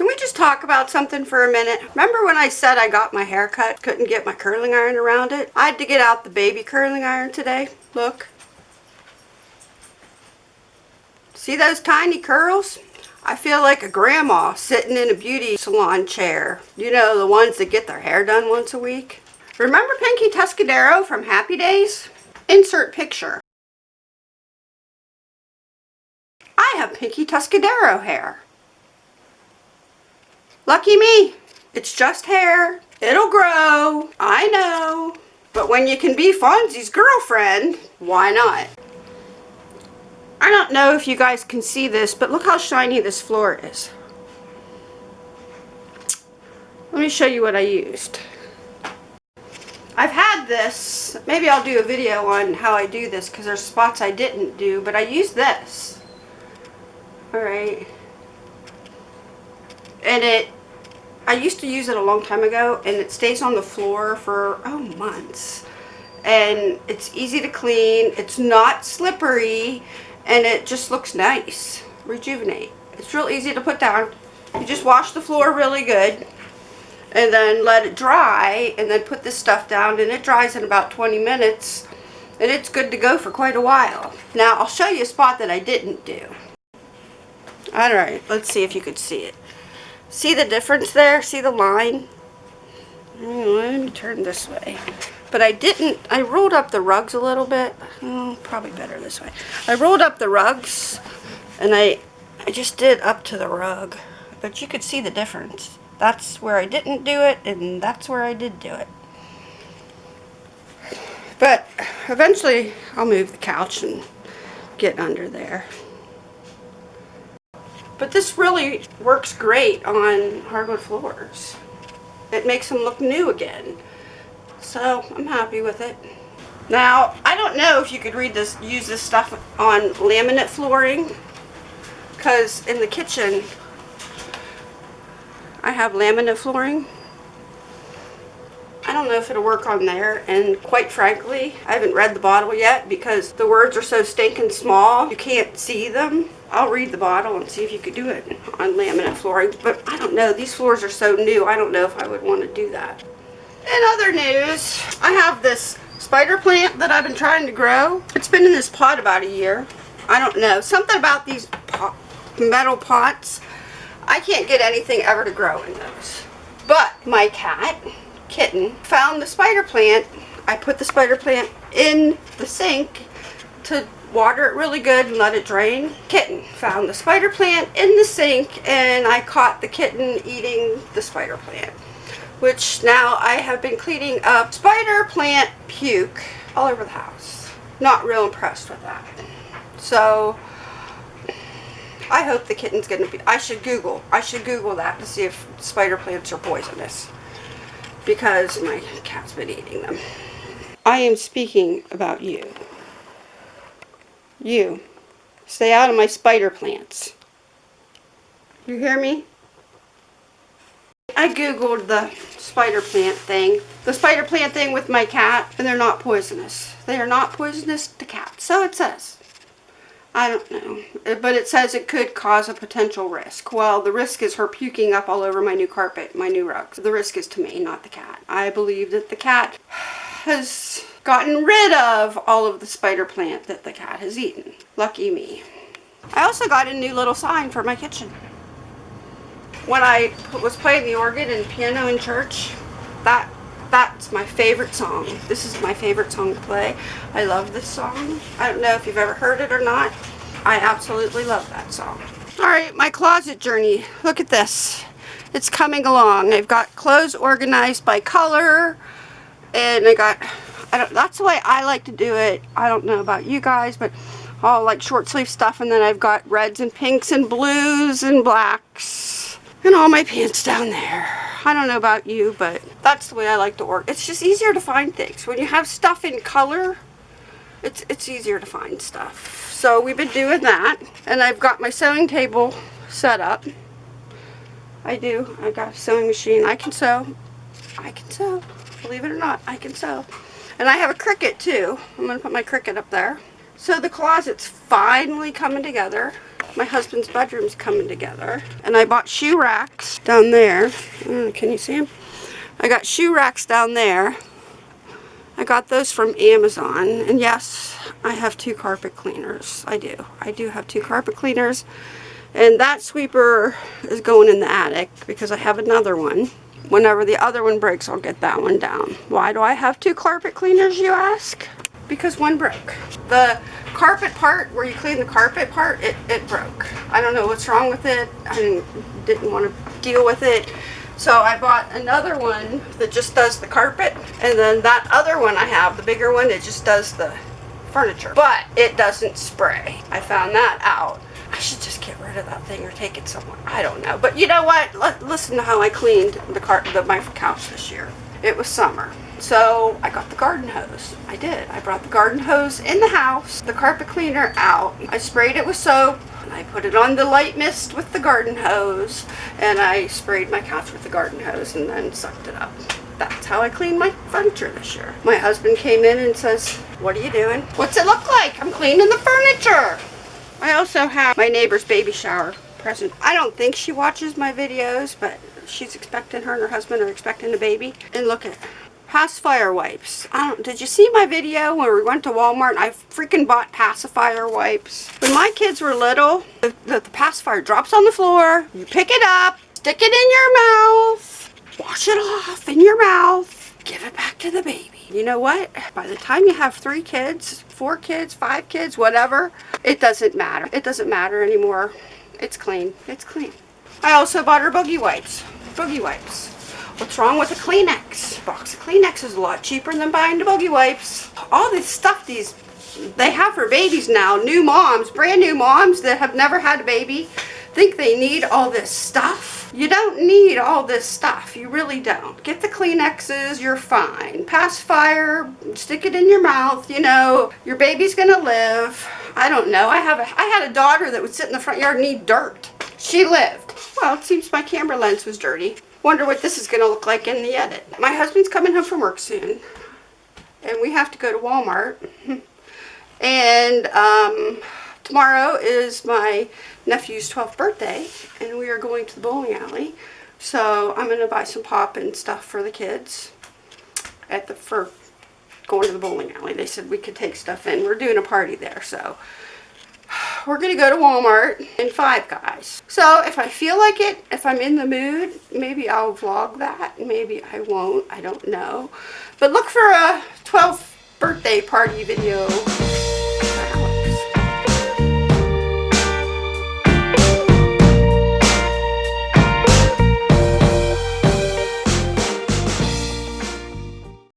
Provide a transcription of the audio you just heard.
Can we just talk about something for a minute? Remember when I said I got my hair cut, couldn't get my curling iron around it? I had to get out the baby curling iron today. Look. See those tiny curls? I feel like a grandma sitting in a beauty salon chair. You know, the ones that get their hair done once a week. Remember Pinky Tuscadero from Happy Days? Insert picture. I have Pinky Tuscadero hair. Lucky me. It's just hair. It'll grow. I know. But when you can be Fonzie's girlfriend, why not? I don't know if you guys can see this, but look how shiny this floor is. Let me show you what I used. I've had this, maybe I'll do a video on how I do this because there's spots I didn't do, but I used this. Alright. And it, I used to use it a long time ago and it stays on the floor for, oh, months. And it's easy to clean, it's not slippery, and it just looks nice. Rejuvenate. It's real easy to put down. You just wash the floor really good and then let it dry and then put this stuff down and it dries in about 20 minutes and it's good to go for quite a while. Now I'll show you a spot that I didn't do. Alright, let's see if you could see it. See the difference there? See the line? Let me turn this way. But I didn't, I rolled up the rugs a little bit. Oh, probably better this way. I rolled up the rugs and I, I just did up to the rug. But you could see the difference. That's where I didn't do it and that's where I did do it. But eventually I'll move the couch and get under there. But this really works great on hardwood floors. It makes them look new again. So I'm happy with it. Now, I don't know if you could read this, use this stuff on laminate flooring. Because in the kitchen, I have laminate flooring. I don't know if it'll work on there and quite frankly I haven't read the bottle yet because the words are so stinking small you can't see them. I'll read the bottle and see if you could do it on laminate flooring but I don't know these floors are so new I don't know if I would want to do that. In other news I have this spider plant that I've been trying to grow. It's been in this pot about a year. I don't know something about these pot, metal pots I can't get anything ever to grow in those. But my cat kitten found the spider plant. I put the spider plant in the sink to water it really good and let it drain. Kitten found the spider plant in the sink and I caught the kitten eating the spider plant. Which now I have been cleaning up spider plant puke all over the house. Not real impressed with that. So I hope the kitten's going to be, I should Google, I should Google that to see if spider plants are poisonous because my cat's been eating them. I am speaking about you. You. Stay out of my spider plants. You hear me? I googled the spider plant thing. The spider plant thing with my cat, and they're not poisonous. They are not poisonous to cats. So it says. I don't know. Uh, but it says it could cause a potential risk. Well, the risk is her puking up all over my new carpet, my new rugs. The risk is to me, not the cat. I believe that the cat has gotten rid of all of the spider plant that the cat has eaten. Lucky me. I also got a new little sign for my kitchen. When I was playing the organ and piano in church, that that's my favorite song. This is my favorite song to play. I love this song. I don't know if you've ever heard it or not. I absolutely love that song. Alright, my closet journey. Look at this. It's coming along. I've got clothes organized by color. And I got, I don't, that's the way I like to do it. I don't know about you guys, but all like short sleeve stuff. And then I've got reds and pinks and blues and blacks. And all my pants down there. I don't know about you, but that's the way I like to work. It's just easier to find things. When you have stuff in color, it's, it's easier to find stuff. So we've been doing that. And I've got my sewing table set up. I do. I got a sewing machine. I can sew. I can sew. Believe it or not, I can sew. And I have a Cricut too. I'm going to put my Cricut up there. So the closet's finally coming together. my husband's bedroom's coming together. And I bought shoe racks down there. Mm, can you see them? I got shoe racks down there. I got those from Amazon. And yes, I have two carpet cleaners. I do. I do have two carpet cleaners. And that sweeper is going in the attic because I have another one. Whenever the other one breaks, I'll get that one down. Why do I have two carpet cleaners, you ask? Because one broke. The carpet part, where you clean the carpet part, it, it broke. I don't know what's wrong with it. I didn't, didn't want to deal with it. So I bought another one that just does the carpet. And then that other one I have, the bigger one, it just does the furniture. But it doesn't spray. I found that out. I should just get rid of that thing or take it somewhere. I don't know. But you know what? L listen to how I cleaned the, car the my couch this year. It was summer. So I got the garden hose. I did. I brought the garden hose in the house, the carpet cleaner out. I sprayed it with soap. And I put it on the light mist with the garden hose. And I sprayed my couch with the garden hose and then sucked it up. That's how I cleaned my furniture this year. My husband came in and says, what are you doing? What's it look like? I'm cleaning the furniture. I also have my neighbor's baby shower present. I don't think she watches my videos, but she's expecting, her and her husband are expecting a baby. And look at pacifier wipes. I don't, did you see my video where we went to Walmart I freaking bought pacifier wipes? When my kids were little, the, the, the pacifier drops on the floor, you pick it up, stick it in your mouth, wash it off in your mouth, give it back to the baby. You know what? By the time you have three kids, four kids, five kids, whatever, it doesn't matter. It doesn't matter anymore. It's clean. It's clean. I also bought her boogie wipes. Boogie wipes. What's wrong with a Kleenex? A box of Kleenex is a lot cheaper than buying the boogie wipes. All this stuff these they have for babies now, new moms, brand new moms that have never had a baby, think they need all this stuff. You don't need all this stuff. You really don't. Get the Kleenexes, you're fine. Pacifier, stick it in your mouth, you know, your baby's gonna live. I don't know. I have a, I had a daughter that would sit in the front yard and eat dirt. She lived. Well, it seems my camera lens was dirty. Wonder what this is going to look like in the edit. My husband's coming home from work soon. And we have to go to Walmart. and um, tomorrow is my nephew's 12th birthday. And we are going to the bowling alley. So I'm going to buy some pop and stuff for the kids at the for going to the bowling alley. They said we could take stuff in. We're doing a party there, so we're going to go to Walmart and Five Guys. So if I feel like it, if I'm in the mood, maybe I'll vlog that. Maybe I won't. I don't know. But look for a 12th birthday party video